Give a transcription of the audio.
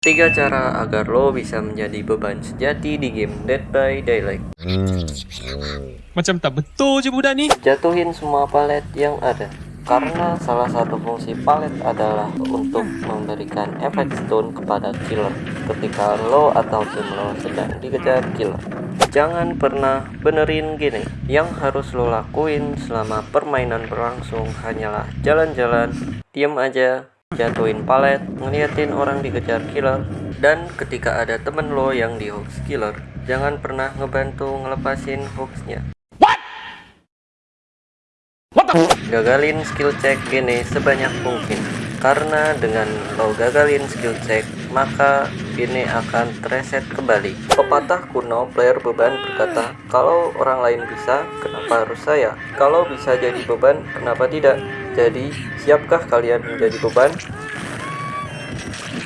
Tiga cara agar lo bisa menjadi beban sejati di game Dead by Daylight. Macam tak betul je budak ni. Jatuhin semua palet yang ada. Karena salah satu fungsi palet adalah untuk memberikan efek stun kepada killer ketika lo atau tim lo sedang dikejar killer. Jangan pernah benerin gini. Yang harus lo lakuin selama permainan berlangsung hanyalah jalan-jalan, diem aja, jatuhin palet, ngeliatin orang dikejar killer, dan ketika ada temen lo yang di hoax killer, jangan pernah ngebantu ngelepasin hoaxnya. Gagalin skill check ini sebanyak mungkin, karena dengan lo gagalin skill check, maka ini akan tereset kembali. Pepatah kuno player beban berkata, kalau orang lain bisa, kenapa harus saya? Kalau bisa jadi beban, kenapa tidak? Jadi, siapkah kalian menjadi beban?